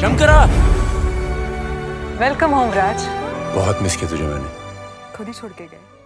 Shankara! Welcome home राज बहुत miss किया तुझे मैंने। खुद ही छोड़ के गए।